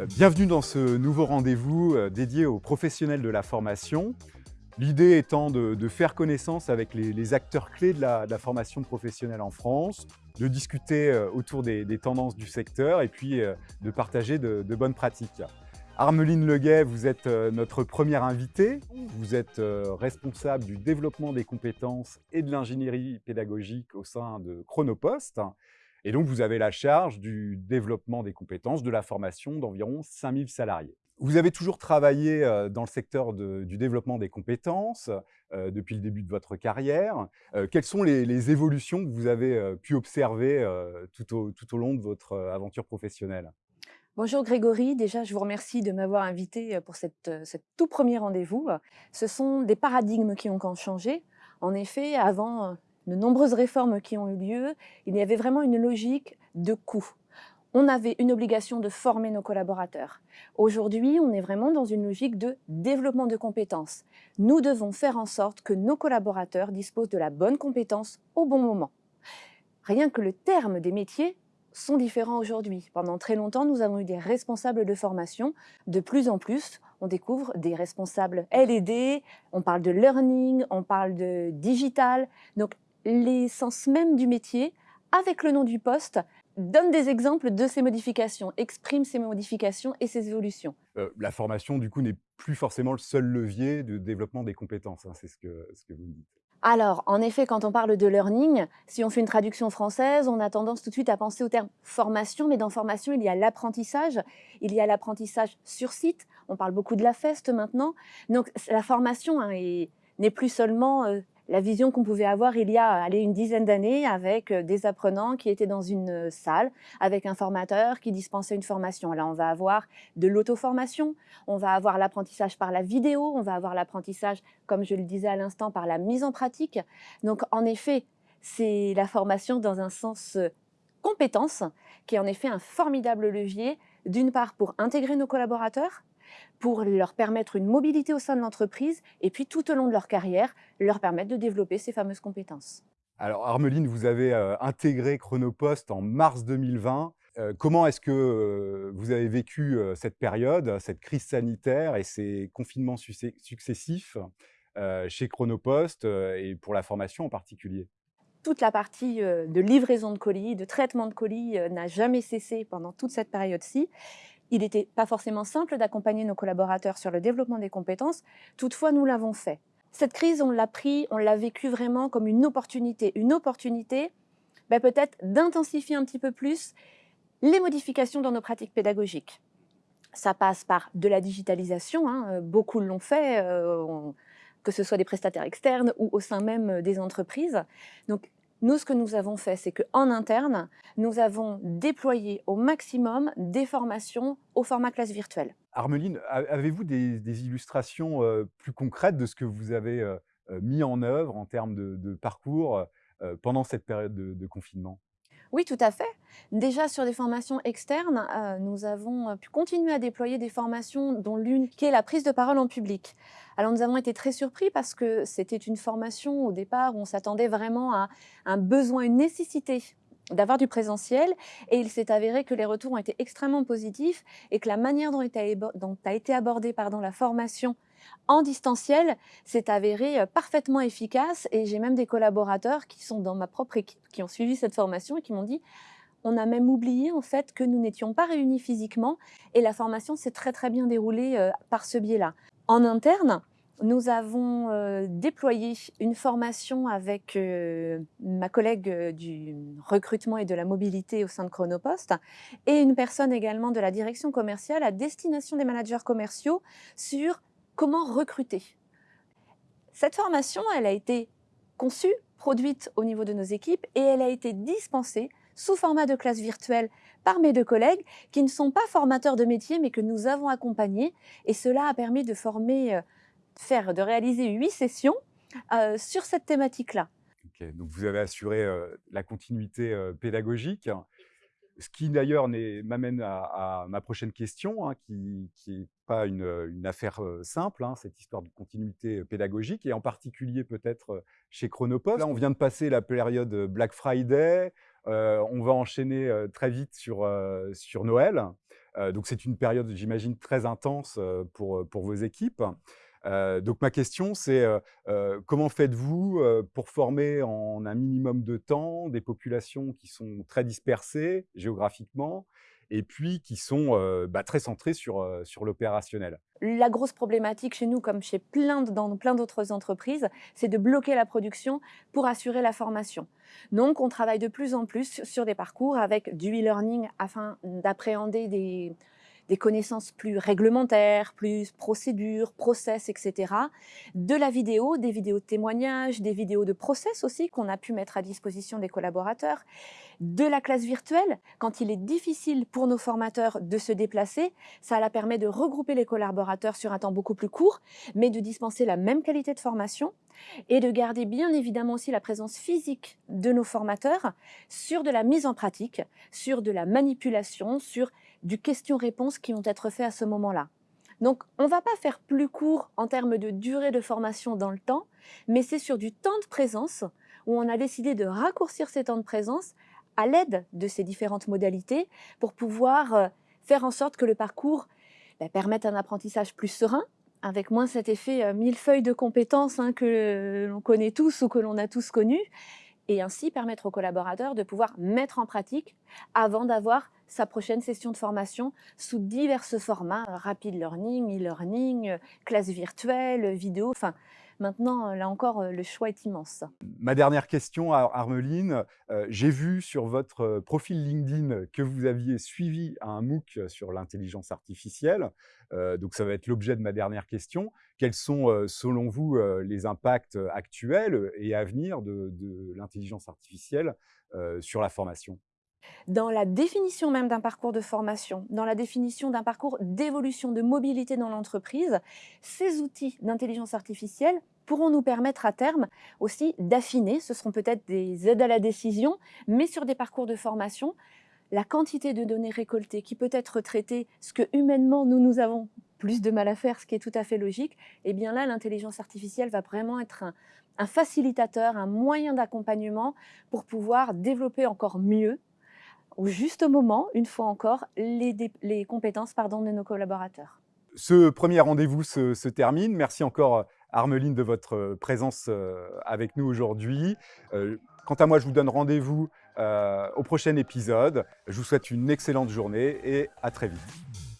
Euh, bienvenue dans ce nouveau rendez-vous euh, dédié aux professionnels de la formation. L'idée étant de, faire connaissance avec les, acteurs clés de la, formation professionnelle en France, de discuter euh, autour des, tendances du secteur et puis de partager de, bonnes pratiques. Armeline Leguet, vous êtes notre première invitée. Vous êtes responsable du développement des compétences et de l'ingénierie pédagogique au sein de Chronopost. Et donc, vous avez la charge du développement des compétences, de la formation d'environ 5000 salariés. Vous avez toujours travaillé euh, dans le secteur du développement des compétences euh, depuis le début de votre carrière. Euh, quelles sont les, évolutions que vous avez pu observer tout au, long de votre aventure professionnelle? Bonjour Grégory, déjà je vous remercie de m'avoir invité pour cette, ce tout premier rendez-vous. Ce sont des paradigmes qui ont changé. En effet, avant, de nombreuses réformes qui ont eu lieu, il y avait vraiment une logique de coût. On avait une obligation de former nos collaborateurs. Aujourd'hui, on est vraiment dans une logique de développement de compétences. Nous devons faire en sorte que nos collaborateurs disposent de la bonne compétence au bon moment. Rien que le terme des métiers sont différents aujourd'hui. Pendant très longtemps, nous avons eu des responsables de formation. De plus en plus, on découvre des responsables L&D, on parle de learning, on parle de digital. Donc, l'essence même du métier, avec le nom du poste, donne des exemples de ces modifications, exprime ces modifications et ces évolutions. Euh, la formation, du coup, n'est plus forcément le seul levier de développement des compétences, hein, c'est ce que, ce que vous dites. Alors, en effet, quand on parle de learning, si on fait une traduction française, on a tendance tout de suite à penser au terme formation, mais dans formation, il y a l'apprentissage, il y a l'apprentissage sur site, on parle beaucoup de la FEST maintenant, donc la formation hein, n'est plus seulement euh, la vision qu'on pouvait avoir il y a une dizaine d'années avec euh, des apprenants qui étaient dans une euh, salle, avec un formateur qui dispensait une formation. Là, on va avoir de l'auto-formation, on va avoir l'apprentissage par la vidéo, on va avoir l'apprentissage, comme je le disais à l'instant, par la mise en pratique. Donc, en effet, c'est la formation dans un sens euh, compétence, qui est en effet un formidable levier, d'une part pour intégrer nos collaborateurs, pour leur permettre une mobilité au sein de l'entreprise et puis tout au long de leur carrière, leur permettre de développer ces fameuses compétences. Alors Armeline, vous avez euh, intégré Chronopost en mars 2020. Euh, comment est-ce que euh, vous avez vécu cette période, cette crise sanitaire et ces confinements successifs chez Chronopost et pour la formation en particulier? Toute la partie de livraison de colis, de traitement de colis n'a jamais cessé pendant toute cette période-ci. Il n'était pas forcément simple d'accompagner nos collaborateurs sur le développement des compétences, toutefois nous l'avons fait. Cette crise, on l'a pris, on l'a vécu vraiment comme une opportunité. Une opportunité ben, peut-être d'intensifier un petit peu plus les modifications dans nos pratiques pédagogiques. Ça passe par de la digitalisation, hein, euh, beaucoup l'ont fait, euh, que ce soit des prestataires externes ou au sein même des entreprises. Donc nous, ce que nous avons fait, c'est qu'en interne, nous avons déployé au maximum des formations au format classe virtuelle. Armeline, avez-vous des, illustrations euh, plus concrètes de ce que vous avez euh, euh, mis en œuvre en termes de, parcours pendant cette période de confinement? Oui, tout à fait. Déjà sur des formations externes, euh, nous avons euh, pu continuer à déployer des formations dont l'une qui est la prise de parole en public. Alors nous avons été très surpris parce que c'était une formation au départ où on s'attendait vraiment à un besoin, une nécessité d'avoir du présentiel. Et il s'est avéré que les retours ont été extrêmement positifs et que la manière dont, a été abordée pardon, la formation en distanciel s'est avéré euh, parfaitement efficace. Et j'ai même des collaborateurs qui sont dans ma propre équipe, qui ont suivi cette formation et qui m'ont dit on a même oublié en fait que nous n'étions pas réunis physiquement et la formation s'est très très bien déroulée euh, par ce biais-là. En interne, nous avons euh, déployé une formation avec ma collègue du recrutement et de la mobilité au sein de Chronopost et une personne également de la direction commerciale à destination des managers commerciaux sur comment recruter. Cette formation, elle a été conçue, produite au niveau de nos équipes et elle a été dispensée sous format de classe virtuelle par mes deux collègues qui ne sont pas formateurs de métier mais que nous avons accompagnés et cela a permis de former, euh, de réaliser huit sessions euh, sur cette thématique-là. donc vous avez assuré euh, la continuité pédagogique. Ce qui d'ailleurs m'amène à, ma prochaine question, hein, qui n'est pas une, affaire simple, hein, cette histoire de continuité pédagogique, et en particulier peut-être chez Chronopost. Là, on vient de passer la période Black Friday, on va enchaîner très vite sur, Noël. donc c'est une période, j'imagine, très intense pour vos équipes. Donc ma question, c'est comment faites-vous pour former en un minimum de temps des populations qui sont très dispersées géographiquement et puis qui sont bah, très centrées sur, sur l'opérationnel? La grosse problématique chez nous, comme chez plein dans plein d'autres entreprises, c'est de bloquer la production pour assurer la formation. Donc, on travaille de plus en plus sur des parcours avec du e-learning afin d'appréhender des, des connaissances plus réglementaires, plus procédures, process, etc. De la vidéo, des vidéos de témoignages, des vidéos de process aussi qu'on a pu mettre à disposition des collaborateurs, de la classe virtuelle. Quand il est difficile pour nos formateurs de se déplacer, ça la permet de regrouper les collaborateurs sur un temps beaucoup plus court, mais de dispenser la même qualité de formation et de garder bien évidemment aussi la présence physique de nos formateurs sur de la mise en pratique, sur de la manipulation, sur du question-réponse qui vont être faits à ce moment-là. Donc, on ne va pas faire plus court en termes de durée de formation dans le temps, mais c'est sur du temps de présence où on a décidé de raccourcir ces temps de présence à l'aide de ces différentes modalités pour pouvoir euh, faire en sorte que le parcours bah, permette un apprentissage plus serein, avec moins cet effet euh, mille feuilles de compétences hein, que l'on connaît tous ou que l'on a tous connu, et ainsi permettre aux collaborateurs de pouvoir mettre en pratique avant d'avoir sa prochaine session de formation sous divers formats, euh, rapid learning, e-learning, euh, classe virtuelle, vidéo, enfin Maintenant, euh, là encore, le choix est immense. Ma dernière question, Armeline. J'ai vu sur votre profil LinkedIn que vous aviez suivi un MOOC sur l'intelligence artificielle. donc, ça va être l'objet de ma dernière question. Quels sont, selon vous, les impacts actuels et à venir de l'intelligence artificielle sur la formation? Dans la définition même d'un parcours de formation, dans la définition d'un parcours d'évolution de mobilité dans l'entreprise, ces outils d'intelligence artificielle pourront nous permettre à terme aussi d'affiner, ce seront peut-être des aides à la décision, mais sur des parcours de formation, la quantité de données récoltées qui peut être traitée, ce que humainement nous, nous avons plus de mal à faire, ce qui est tout à fait logique, et eh bien là, l'intelligence artificielle va vraiment être un facilitateur, un moyen d'accompagnement pour pouvoir développer encore mieux au juste moment, une fois encore, les, compétences pardon, de nos collaborateurs. Ce premier rendez-vous se, termine. Merci encore, Armeline, de votre présence euh, avec nous aujourd'hui. Euh, quant à moi, je vous donne rendez-vous euh, au prochain épisode. Je vous souhaite une excellente journée et à très vite.